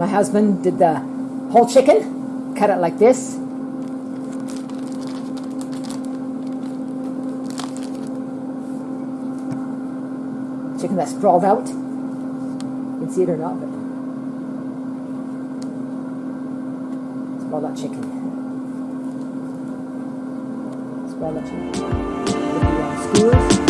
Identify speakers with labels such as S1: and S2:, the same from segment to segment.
S1: My husband did the whole chicken, cut it like this. Chicken that's sprawled out. You can see it or not, but sprawled out chicken. Sprawled out chicken. With the uh, skewers,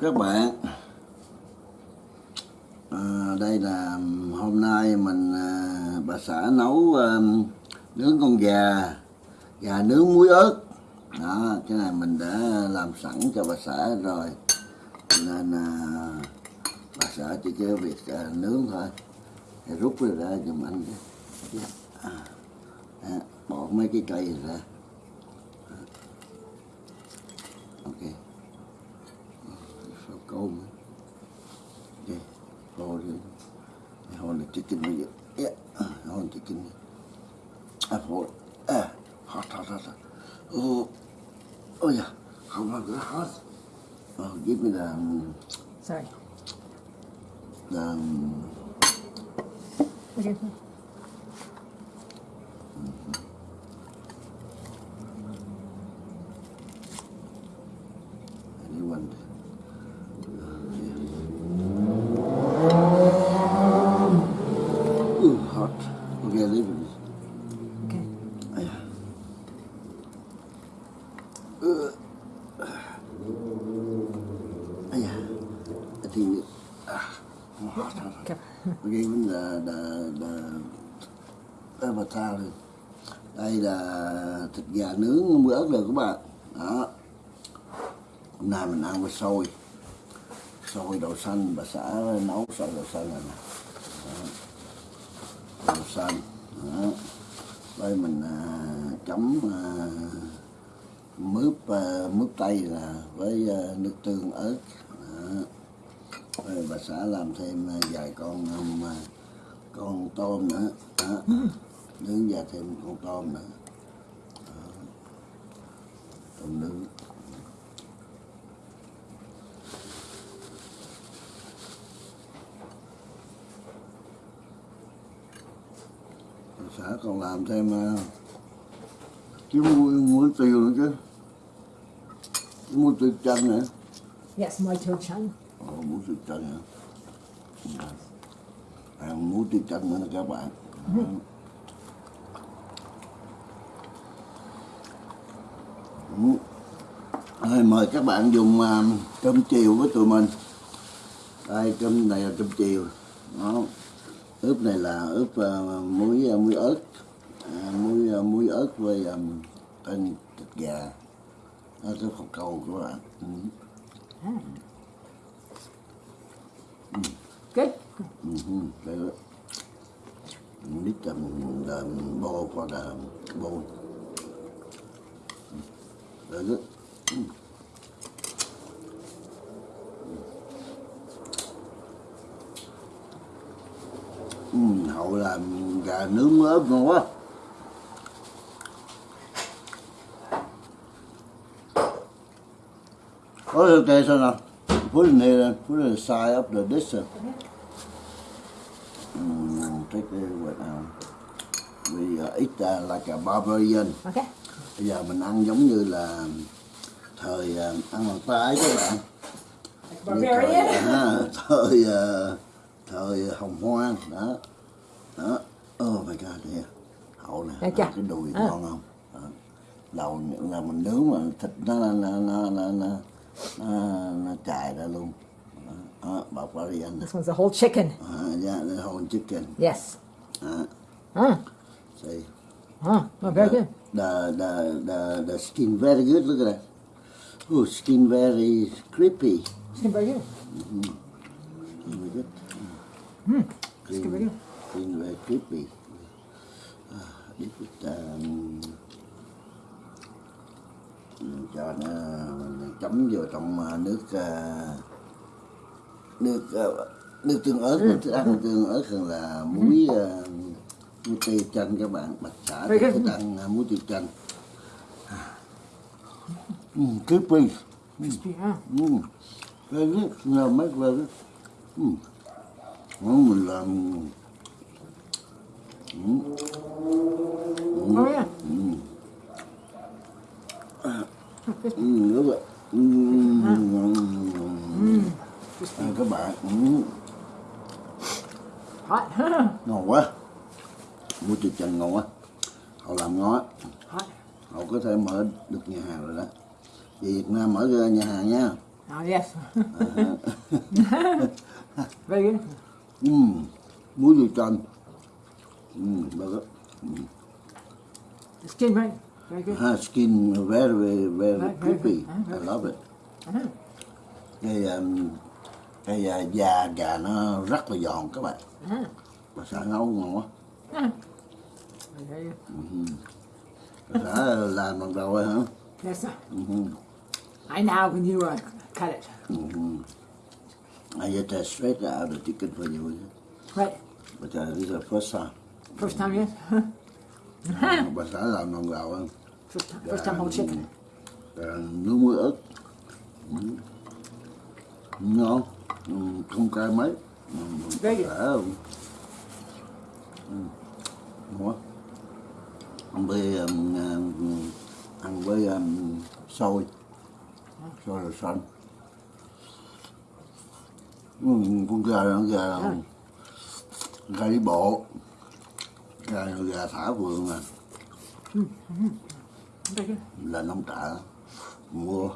S2: các bạn. À, Đây là hôm nay mình à, bà xã nấu à, nướng con gà Gà nướng muối ớt. Đó, Cái này mình đã làm sẵn cho bà xã rồi. Nên à, bà xã chỉ cái việc à, nướng thôi. Thì rút ra ra giùm anh à, à, Bỏ mấy cái cây ra. À, ok. So cold, man. Yeah, hold it. Hold the chicken with you. Yeah, uh, hold the chicken. I hold. Ah, hot, hot, hot, hot. Oh, oh yeah. How about that hot? Oh, give me the, um,
S1: Sorry.
S2: the, um,
S1: Okay.
S2: anyone. Avatar lên. Đây là thịt gà nướng muối ớt rồi các bạn. Đó. Hôm nay mình ăn với xôi. Xôi đậu xanh bà xã nấu xôi đậu xanh này nè. Đậu xanh. Đó. Đây mình à, chấm à, mướp à, mướp tây là với à, nước tương ớt. Đó. Rồi bà xã làm thêm à, vài con à, con tôm nữa đó nướng và thêm con tôm nữa. Đó. tôm nướng. Xã còn làm thêm uh, cái muối, muối tiêu nữa chứ. Cái muối tiêu chanh nữa.
S1: Yes muối tiêu chanh.
S2: Ồ oh, muối tiêu chanh hả? À, muối tiêu chanh nữa các bạn. Mm -hmm. Rồi, mời các bạn dùng à, cơm chiều với tụi mình đây cơm này là cơm chiều đó ướp này là ướp à, muối à, muối ớt à, muối à, muối ớt với um, tên thịt gà đó, cái phật cầu các bạn ừ.
S1: Good.
S2: Mhm, very good. Need um, the bowl for the bowl. Đấy. good. Mm. Hậu làm gà nướng ớt ngon quá. có Oh, okay, sao nào put it in here, put it aside up the distance. Mm, take it right now? We uh, eat uh, like a barbarian.
S1: Okay.
S2: Bây giờ mình ăn giống như là thời uh, ăn bằng tay các bạn. Như
S1: Barbarian.
S2: Thời, à, thời, thời hồng hoang đó. Đó. Oh my god, yeah. Hậu nè,
S1: chưa?
S2: cái đùi
S1: À.
S2: ngon không? Đó. Đầu là mình nướng mà thịt nó nó nó nó nó, nó, nó, nó chài ra luôn. Đó, đó barbarian.
S1: This one's a whole chicken.
S2: Uh, yeah, the whole chicken.
S1: Yes.
S2: Uh,
S1: Huh.
S2: see,
S1: Huh. Oh, very good.
S2: The, the the the skin very good. Look at that. Oh, skin very crispy.
S1: Skin very good.
S2: Very good.
S1: Skin very good.
S2: Skin very crispy. Uh, this is um, cho nó chấm vô trong uh, nước uh, nước uh, nước tương ớt mình thích ăn tương ớt hơn là muối uh, muối tiêu chanh các bạn bạch xả thích ăn uh, muối tiêu chanh. Mm, crispy.
S1: Crispy, huh?
S2: mm. very good no make very good mm. Món mình làm. Mm.
S1: Oh, yeah.
S2: Mm, đúng rồi mm. À, các bạn. Ngon quá muối tiêu chanh ngon quá họ làm ngon á họ có thể mở được nhà hàng rồi đó về Việt Nam mở ra nhà hàng nha
S1: Oh, yes. very good.
S2: mm. muối tiêu chanh mm. very good.
S1: The skin, right? Very good.
S2: Ha, skin very very very
S1: Very, very
S2: crispy
S1: good. Ah,
S2: I
S1: very
S2: love it
S1: Uh-huh.
S2: cái um, cái uh, da gà nó rất là giòn các bạn
S1: Uh-huh.
S2: bà xã nấu ngon quá
S1: Uh-huh. Very good.
S2: bà xã làm bằng đầu rồi hả
S1: Yes, sir.
S2: Mhm.
S1: I know when you uh, cut it.
S2: Mhm. I get that straight out of the chicken for you
S1: Right.
S2: but uh, this is the first time
S1: First time, yes?
S2: bà xã làm bằng đầu hơn
S1: First time, first time whole chicken.
S2: Gà nướng muối ớt Ừ. ngon Ừ, không cay mấy Ừ,
S1: Very
S2: đã ừ. ngon ăn với um, um, ăn với um, xôi xôi rồi xanh ừ, con gà nó gà gà đi bộ. Gà gà thả vườn à là nông trại. Mua.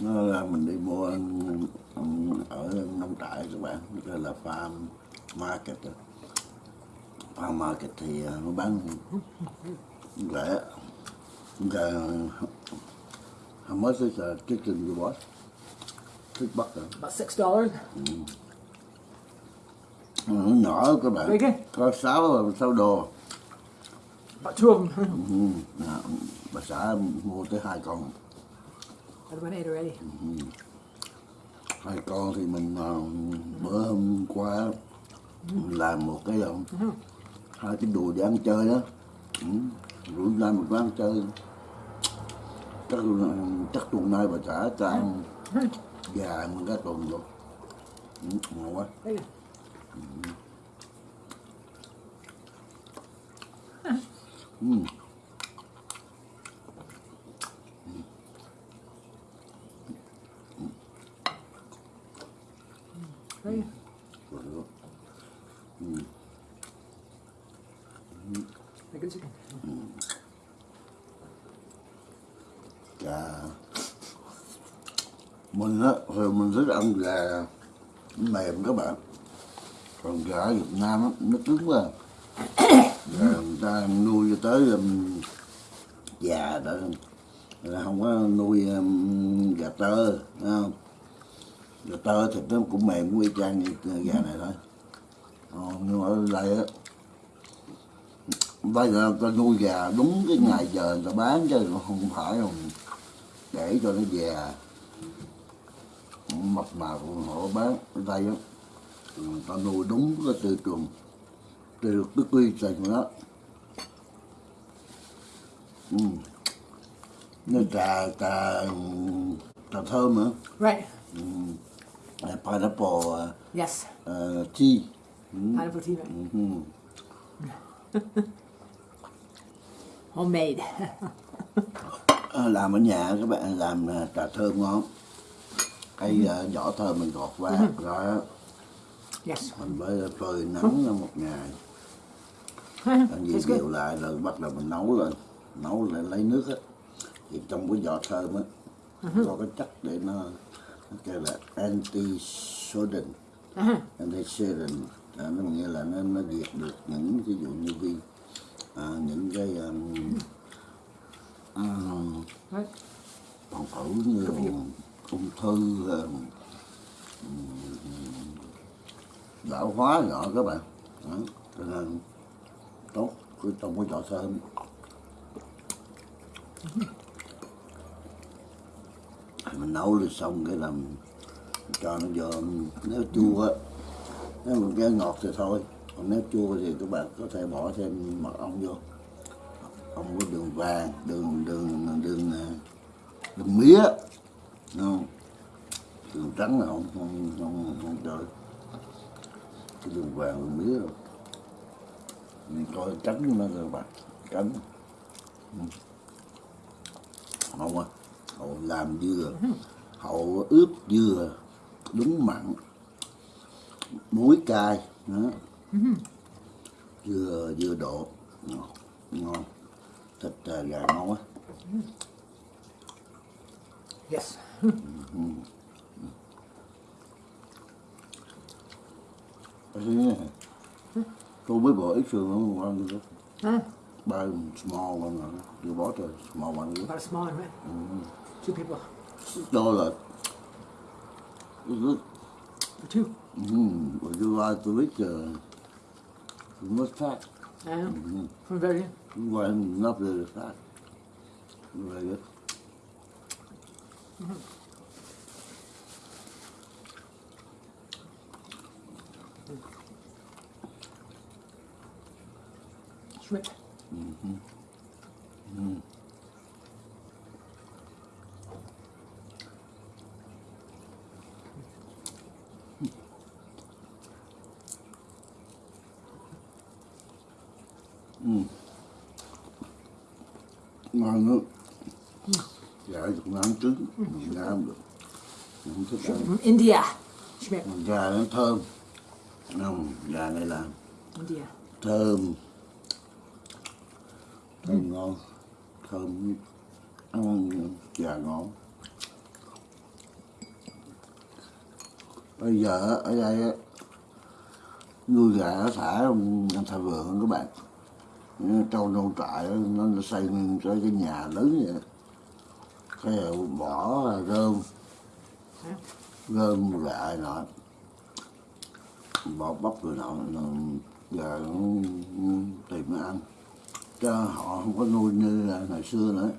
S2: Nó là mình đi mua ăn- ăn ở nông trại các bạn. Gọi là farm market đó. Farm market thì à, nó bán rẻ rẻ how much is a chicken you bought six bucks?
S1: About six dollars.
S2: Ừ, nó nhỏ các bạn. Có sáu sáu đô.
S1: About two of them.
S2: ừ, nè, bà xã mua tới hai con.
S1: Other one ate already.
S2: hai con thì mình ờ, bữa hôm qua mình làm một cái um, hai cái đùi để ăn chơi đó ừ. rủ ra một quán chơi chắc chắc tuần nay bà cho ăn gà một cái tuần luôn ừ, ngon quá ừ.
S1: Đấy. Cái cái chicken.
S2: Dạ mình á thì mình thích ăn gà mềm các bạn. Còn gà Việt Nam á, nó cứng quá. Gà người ta nuôi cho tới um, già đó là không có nuôi um, gà tơ thấy không? Gà tơ thịt nó cũng mềm cũng y chang như gà này thôi. Ờ, nhưng mà ở đây á bây giờ ta nuôi gà đúng cái ngày giờ người ta bán chứ không phải không để cho nó già mập mạp họ bán ở đây á người ta nuôi đúng cái tiêu chuẩn từ cái quy trình đó ừ. nó trà trà trà thơm nữa
S1: Right.
S2: uh, pineapple uh,
S1: Yes.
S2: uh, tea
S1: Pineapple tea. Right?
S2: ừ.
S1: Homemade.
S2: Ờ, làm ở nhà các bạn làm trà thơm ngon cái uh, vỏ thơm mình gọt qua rồi á,
S1: yes.
S2: mình mới phơi nắng một ngày. Ăn gì đều lại rồi bắt đầu mình nấu lên. Nấu lại lấy nước á. Thì trong cái vỏ thơm á có cái chất để nó nó kêu là anti
S1: Uh-huh.
S2: anti sodden à, nó nghĩa là nó nó diệt được những ví dụ như vi. À, những cái um, um, còn thử như ung thư lão hóa nhỏ các bạn. Đó. cho nên tốt cứ trong cái trò thơm mình nấu lên xong cái làm cho nó vô nếu chua nếu mình cái ngọt thì thôi. Còn nếu chua thì các bạn có thể bỏ thêm mật ong vô. Ong có đường vàng đường đường đường đường, ờ, đường mía không đường trắng là không không không, không chơi cái đường vàng đường mía rồi mình coi tránh nó rồi bạn tránh Ừ. hậu à hậu làm dừa. Hậu ướp dừa đúng mặn. Muối cay đó. Dừa dừa độ ngon, ngon. thịt à, gà ngon quá
S1: Yes.
S2: Tôi mới bỏ ít sườn không ngon được
S1: Huh?
S2: ba small one rồi you bought a small one
S1: About a small one, right? Two people.
S2: đó là good
S1: For two.
S2: mm, would you like to eat uh, not fat
S1: Uh, From very.
S2: well not very fat very good
S1: Mm
S2: -hmm. Mm -hmm. Mm. Mm. I know. Gà Việt Nam trứng. Việt Nam được. Không thích ăn.
S1: From India.
S2: Gà nó thơm. Không gà này là
S1: India.
S2: thơm. Thơm ngon. Thơm ăn gà ngon bây giờ ở đây nuôi gà thả trong thả vườn các bạn. Trâu nâu trại nó nó xây cái nhà lớn vậy cái rồi bỏ rơm rơm gà nọ bỏ bắp rồi nọ giờ tìm nó ăn. Cho họ không có nuôi như là ngày xưa nữa.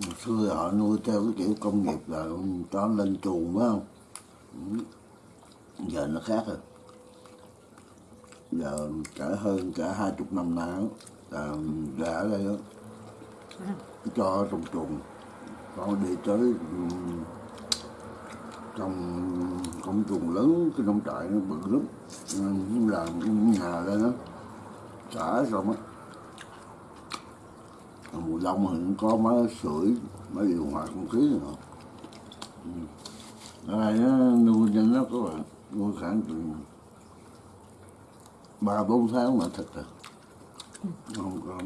S2: Ngày xưa họ nuôi theo cái kiểu công nghiệp là cho nó lên chuồng, phải không? Giờ nó khác rồi. Giờ cả hơn cả hai chục năm nay Ờ, là gà ở đây đó, cho trùng chuồng. Con đi tới trong công trùng lớn cái nông trại nó bự lắm. Ờ, làm nhà lên đó. Xả xong á. Mùa đông thì cũng có máy sưởi máy điều hòa không khí nữa. Ở đây nó nuôi cho nó có nuôi khoảng chừng ba bốn tháng mà thật rồi à không có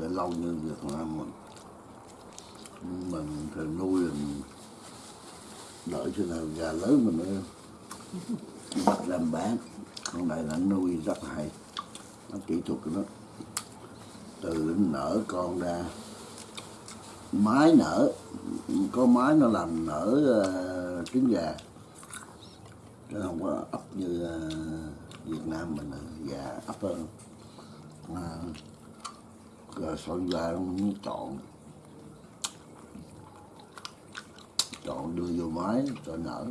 S2: để lâu như Việt Nam mình. Mình phải nuôi mình đợi cho nào gà lớn mình mới bắt làm bán con này là nuôi rất hay. Nó kỹ thuật của nó từ nó nở con ra mái nở có mái nó làm nở uh, trứng gà. Chứ không có ấp như ờ, Việt Nam mình gà ấp hơn à, rồi son ra nó chọn chọn đưa vô máy cho nở.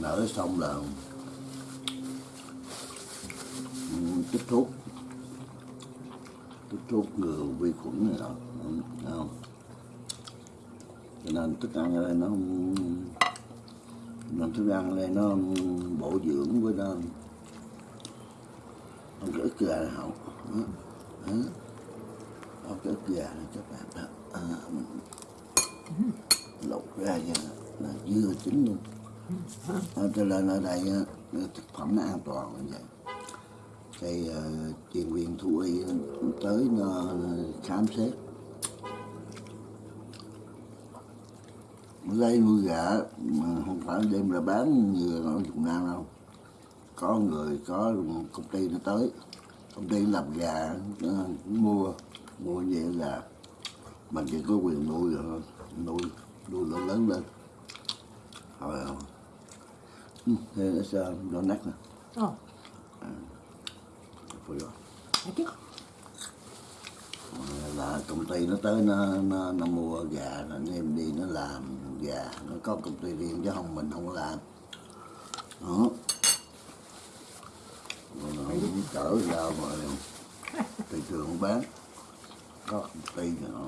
S2: Nở xong là chích thuốc chích thuốc ngừa vi khuẩn này đó không? Cho nên thức ăn ở đây nó nên thức ăn ở đây nó bổ dưỡng với nó không có ức gà này không có ức gà này các bạn đó. À, lột ra cho là dưa chín luôn. À, cho nên ở đây thực phẩm nó an toàn như vậy. Cái ờ, uh, chuyên quyền thú y tới uh, khám xét. Đây nuôi gà mà không phải đem ra bán như ở Việt Nam đâu. Có người có công ty nó tới. Công ty làm gà mua mua vậy là mình chỉ có quyền nuôi rồi nuôi nuôi nó lớn lên. Rồi thế nó sao? Nó nát nè.
S1: Oh, thank you
S2: là công ty nó tới nó nó, nó mua gà anh em đi nó làm gà. Nó có công ty riêng chứ không mình không làm. Đó. Rồi nó không chở ra mà thị trường bán. Có công ty nó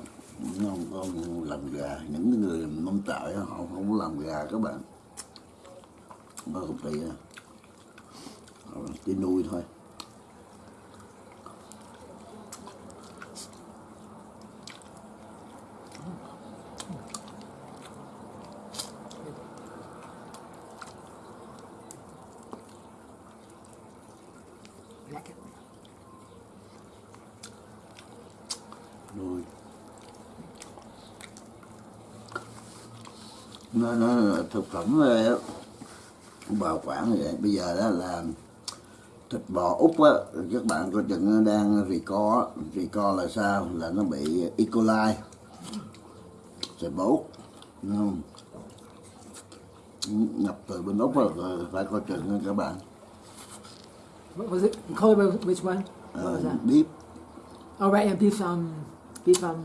S2: nó không có làm gà. Những người nông trại họ không có làm gà các bạn. Có công ty chỉ nuôi thôi
S1: Like it.
S2: nuôi nó nó là thực phẩm á, bảo quản vậy bây giờ đó là thịt bò úc á các bạn coi chừng nó đang rì co á. rì co là sao là nó bị E. coli thịt bò úc không nhập từ bên úc rồi phải coi chừng nha các bạn
S1: What was it? Color which one? What was
S2: uh,
S1: that?
S2: beef
S1: Oh, right, and beef, um, beef, um,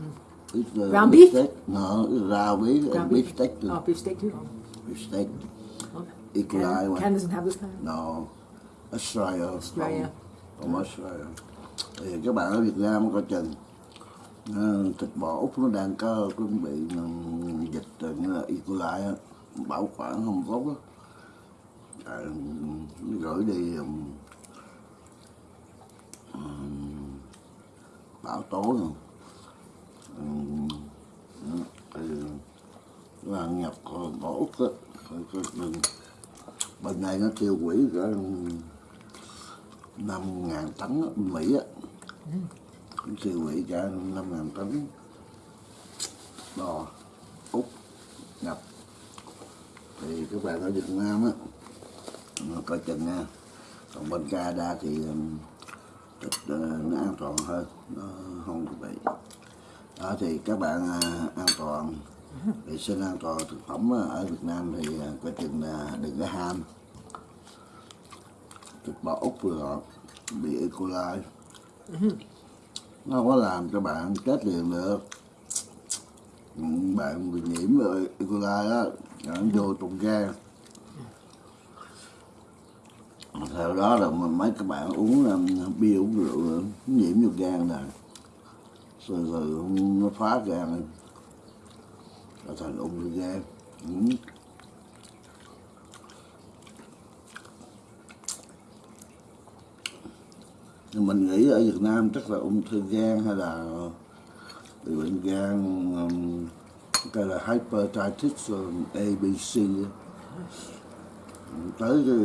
S2: It's the
S1: Ground
S2: beef
S1: beef?
S2: No, it's raw beef,
S1: ground
S2: beef
S1: beef.
S2: steak.
S1: Oh, beef steak too.
S2: Beef steak.
S1: Canada,
S2: one.
S1: Canada doesn't have this kind.
S2: No, Australia.
S1: Australia.
S2: From, from Australia. Thì các bạn ở Việt Nam coi chừng ờ, thịt bò úc nó đang có chuẩn bị ừm, dịch rồi như là E. coli bảo quản không tốt á. À, gửi đi ừm, ừm, bão tố rồi. Là nhập bò úc á, bên này nó tiêu hủy cả năm ngàn tấn Mỹ á. Tiêu hủy cả năm ngàn tấn. Bò úc nhập thì các bạn ở Việt Nam á. Coi chừng nha. Còn bên Canada thì nó an toàn hơn. Nó không bị đó thì các bạn à, an toàn vệ sinh an toàn thực phẩm à, ở Việt Nam thì à, quá trình là đừng có ham. Thịt bò úc vừa ngọt bị E. coli. Nó không có làm cho bạn chết liền được. Bạn bị nhiễm rồi E. coli đó nó vô trong gan theo đó là mấy các bạn uống à, bia uống rượu nhiễm vô gan rồi rồi rồi nó phá gan là thành ung thư gan ừ. Nhưng mình nghĩ ở Việt Nam chắc là ung thư gan hay là bị bệnh gan um, cái là hypertitis ABC ừ, tới cái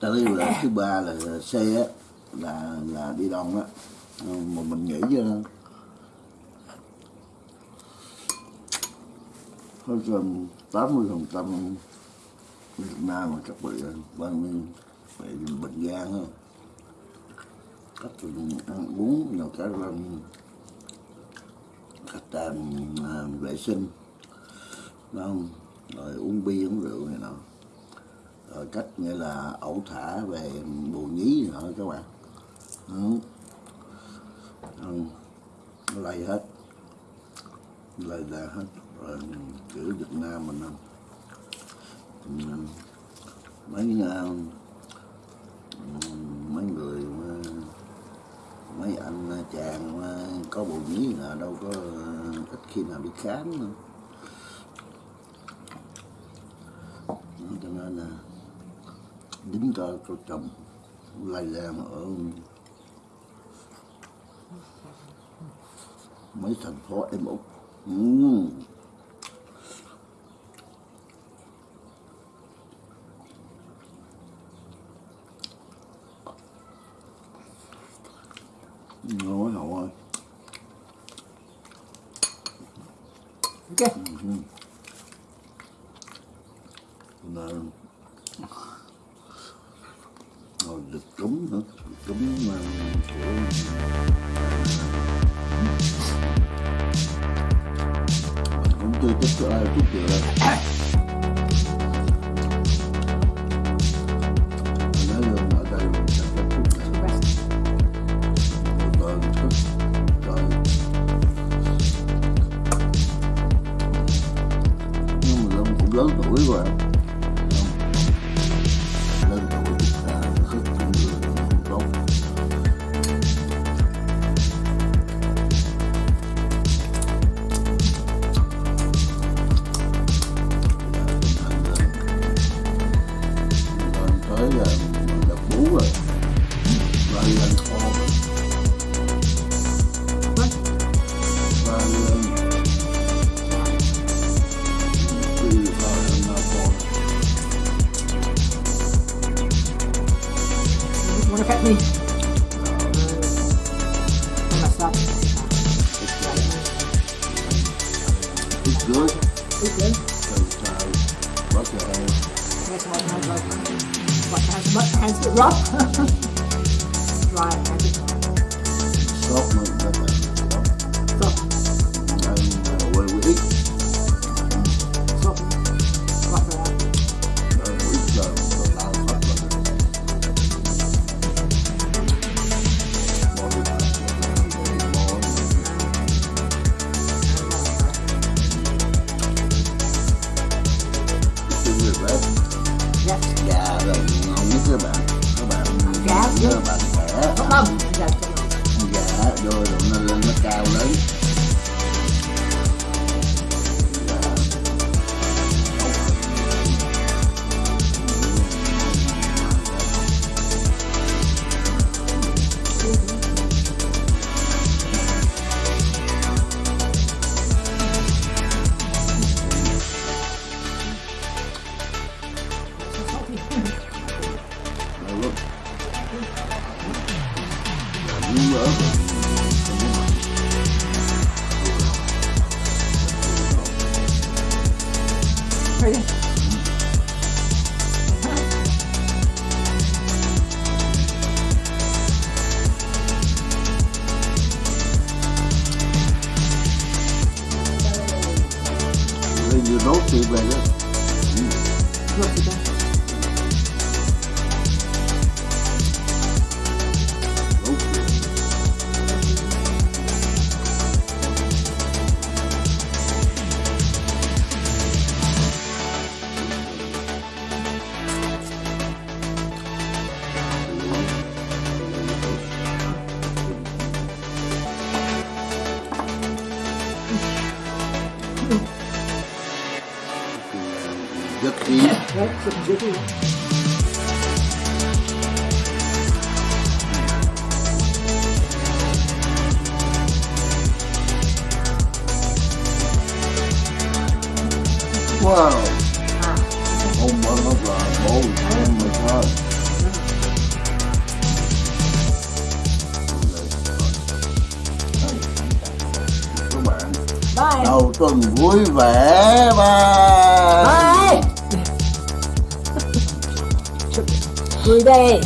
S2: tới là thứ ba là C là là đi đông á. Ờ, mà mình nghĩ ờ, chứ hơn tám mươi phần trăm Việt Nam mà các bị ờ, bệnh bị bệnh gan không cách từ ăn uống nào cả cách làm à, vệ sinh đúng không? Rồi uống bia uống rượu này nọ. Rồi cách nghĩa là ẩu thả về bù nhí nọ các bạn. Đúng. Ừ. lây hết. Lây ra hết. Rồi kiểu Việt Nam mình không? Mấy ờ, mấy người ờ, mấy anh ờ, chàng có bộ nhí là đâu có ít khi nào đi khám nữa. Cho nên là, dính cho cho chồng lây lan ở mấy thành phố em úc ừ. ngon hậu ơi
S1: ok.
S2: Nên rồi được cúng nữa. Cúng mà của 对、ちょっとあれ。
S1: ち。
S2: Gà
S1: tí
S2: Wow. Oh my god. Oh, my god. Các bạn đầu tuần vui vẻ.
S1: Bye. Chụp về